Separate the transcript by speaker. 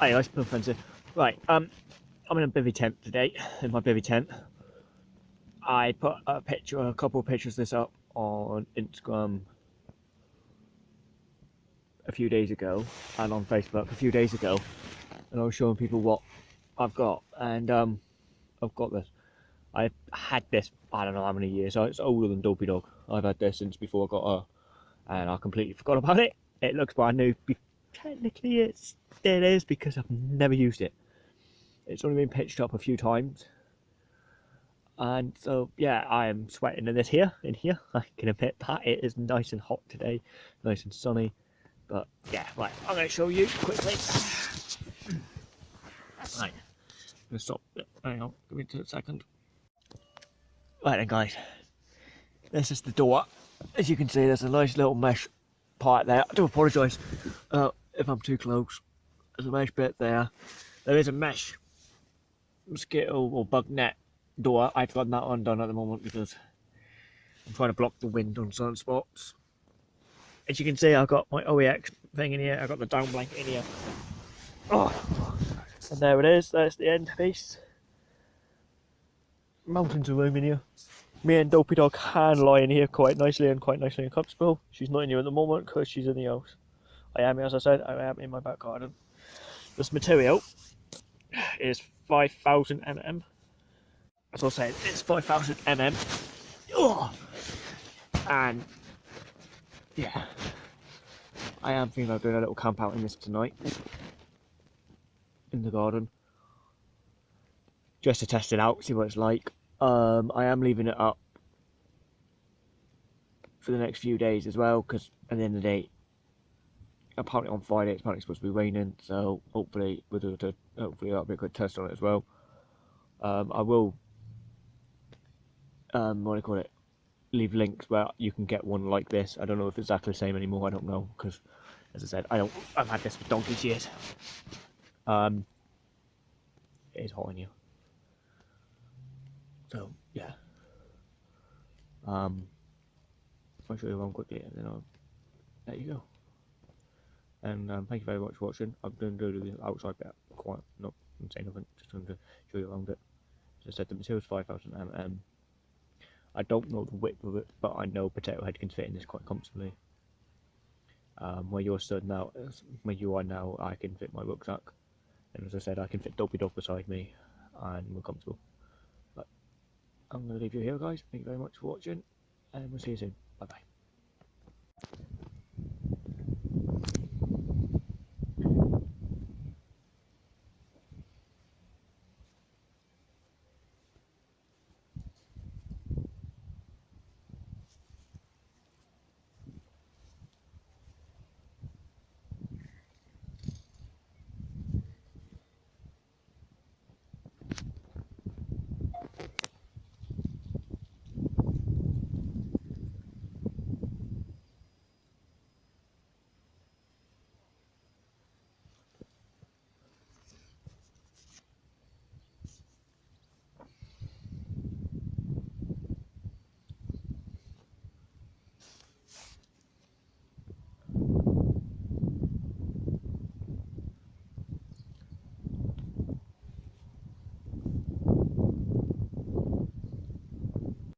Speaker 1: Hey guys, Bill Spencer. Right, um, I'm in a bivy tent today, in my bivy tent. I put a picture, a couple of pictures of this up on Instagram a few days ago, and on Facebook a few days ago, and I was showing people what I've got, and um, I've got this. I've had this, I don't know how many years, it's older than Dopey Dog. I've had this since before I got her, and I completely forgot about it. It looks brand new, technically it's it is because I've never used it. It's only been pitched up a few times. And so, yeah, I am sweating in this here, in here. I can admit that. It is nice and hot today, nice and sunny. But, yeah, right, I'm going to show you quickly. Right, I'm going to stop. Hang on, give me a second. Right then, guys. This is the door. As you can see, there's a nice little mesh part there. I do apologise uh, if I'm too close. There's a mesh bit there. There is a mesh mosquito or bug net door. I've got that undone at the moment because I'm trying to block the wind on certain spots. As you can see, I've got my OEX thing in here. I've got the down blanket in here. Oh, and there it is. There's the end piece. Mountains of room in here. Me and Dopey Dog can lie in here quite nicely and quite nicely and comfortable. She's not in here at the moment because she's in the house. I am, as I said, I am in my back garden. This material is 5000 mm. As I said, it's 5000 mm. Oh! And yeah, I am thinking of doing a little camp out in this tonight in the garden just to test it out, see what it's like. Um, I am leaving it up for the next few days as well because at the end of the day apparently on Friday it's apparently supposed to be raining, so hopefully we'll do. Hopefully that'll be a good test on it as well. Um, I will, um, what do you call it? Leave links where you can get one like this. I don't know if it's exactly the same anymore. I don't know because, as I said, I don't. I've had this for donkey's years. Um, it is hot in here. So yeah. Um, I'll show you one quickly and then I'll let you go and um, thank you very much for watching. I'm going to do the outside bit quite not say nothing, just going to show you around it. As I said, the material is 5000 mm. I don't know the width of it, but I know Potato Head can fit in this quite comfortably. Um, where you're stood now, where you are now, I can fit my rucksack. And as I said, I can fit Dopey Dog beside me, and we're comfortable. But I'm going to leave you here, guys. Thank you very much for watching, and we'll see you soon. Bye bye.